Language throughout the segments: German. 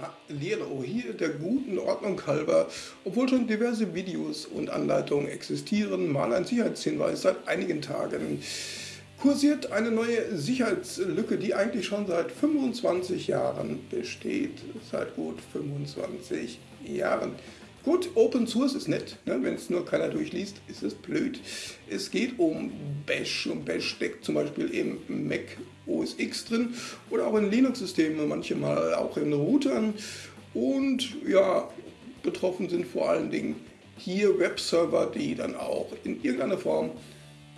Hallihallo, hier der guten Ordnung halber, obwohl schon diverse Videos und Anleitungen existieren, mal ein Sicherheitshinweis seit einigen Tagen. Kursiert eine neue Sicherheitslücke, die eigentlich schon seit 25 Jahren besteht. Seit gut 25 Jahren. Gut, Open Source ist nett, ne? wenn es nur keiner durchliest, ist es blöd. Es geht um Bash und Bash steckt zum Beispiel im Mac OS X drin oder auch in Linux-Systemen, manchmal auch in Routern. Und ja, betroffen sind vor allen Dingen hier Webserver, die dann auch in irgendeiner Form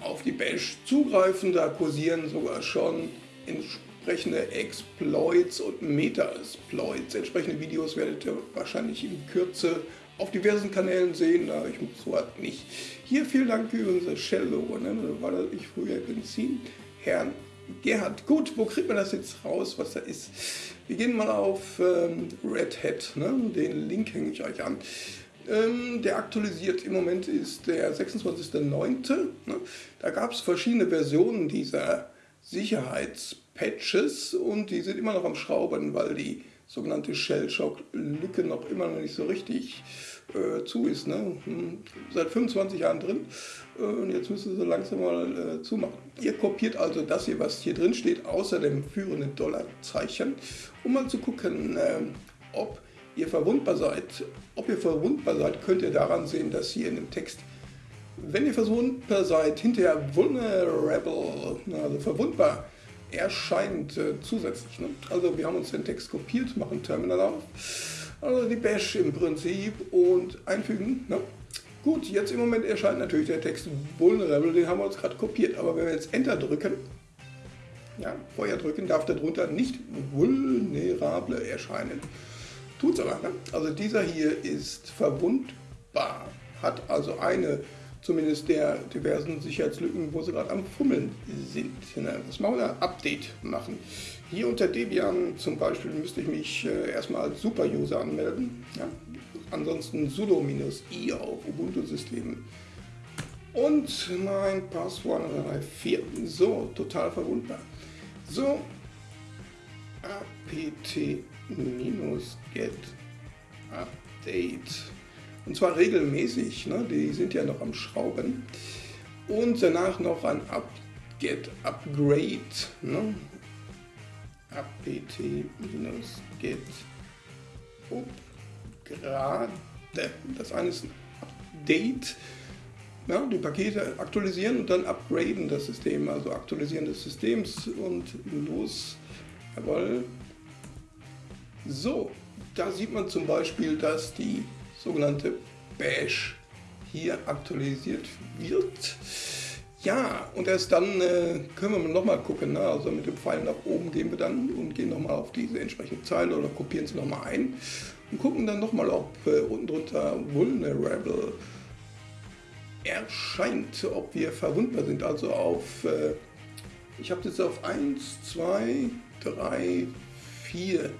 auf die Bash zugreifen. Da kursieren sogar schon entsprechende Exploits und Meta-Exploits. Entsprechende Videos werdet ihr wahrscheinlich in Kürze auf diversen Kanälen sehen, aber ich muss so halt nicht. Hier vielen Dank übrigens das Shell-Logo, ne? da war ich früher Benzin. Herrn Gerhard, gut, wo kriegt man das jetzt raus, was da ist? Wir gehen mal auf ähm, Red Hat, ne? den Link hänge ich euch an. Ähm, der aktualisiert im Moment ist der 26.09. Ne? Da gab es verschiedene Versionen dieser Sicherheitspatches und die sind immer noch am Schrauben, weil die sogenannte Shell-Shock-Lücke noch immer noch nicht so richtig äh, zu ist. Ne? Hm, seit 25 Jahren drin äh, und jetzt müssen sie langsam mal äh, zumachen. Ihr kopiert also das hier, was hier drin steht, außer dem führenden Dollarzeichen, um mal zu gucken, äh, ob ihr verwundbar seid. Ob ihr verwundbar seid, könnt ihr daran sehen, dass hier in dem Text wenn ihr verwundbar seid, hinterher vulnerable, also verwundbar, erscheint äh, zusätzlich. Ne? Also wir haben uns den Text kopiert, machen Terminal auf, also die Bash im Prinzip und einfügen. Ne? Gut, jetzt im Moment erscheint natürlich der Text vulnerable, den haben wir uns gerade kopiert, aber wenn wir jetzt Enter drücken, ja, Feuer drücken, darf darunter nicht vulnerable erscheinen. Tut's aber, ne? Also dieser hier ist verwundbar, hat also eine zumindest der diversen Sicherheitslücken, wo sie gerade am Fummeln sind. Das machen wir ein Update machen. Hier unter Debian zum Beispiel müsste ich mich äh, erstmal als Super-User anmelden. Ja. Ansonsten sudo-i auf Ubuntu-Systemen. Und mein Passwort 4. So, total verwundbar. So, apt-get update. Und zwar regelmäßig, ne? die sind ja noch am Schrauben. Und danach noch ein Up Get Upgrade. Ne? apt-get upgrade. Das eine ist ein Update. Ja, die Pakete aktualisieren und dann upgraden das System, also aktualisieren des Systems und los. Jawohl. So, da sieht man zum Beispiel, dass die sogenannte Bash hier aktualisiert wird. Ja, und erst dann äh, können wir nochmal gucken. Ne? Also mit dem Pfeil nach oben gehen wir dann und gehen nochmal auf diese entsprechende Zeile oder kopieren sie nochmal ein und gucken dann nochmal, ob äh, unten drunter Vulnerable erscheint, ob wir verwundbar sind. Also auf, äh, ich habe jetzt auf 1, 2, 3, 4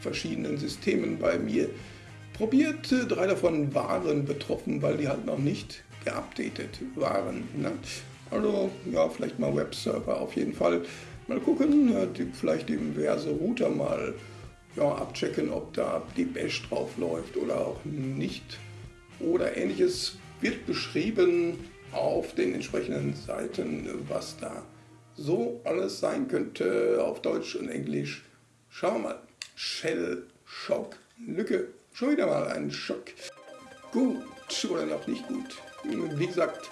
verschiedenen Systemen bei mir probiert. Drei davon waren betroffen, weil die halt noch nicht geupdatet waren. Ne? Also ja, vielleicht mal Webserver auf jeden Fall. Mal gucken, die, vielleicht diverse Router mal ja, abchecken, ob da die Bash drauf läuft oder auch nicht. Oder ähnliches wird beschrieben auf den entsprechenden Seiten, was da so alles sein könnte auf Deutsch und Englisch. Schauen wir mal. Shell Shock Lücke Schon wieder mal ein Schock. Gut oder noch nicht gut. Wie gesagt,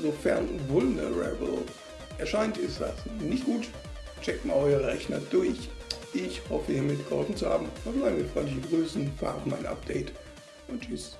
sofern vulnerable erscheint, ist das nicht gut. Checkt mal eure Rechner durch. Ich hoffe, hiermit geholfen zu haben. Verbleiben wir freundliche Grüßen, Farben ein Update und tschüss.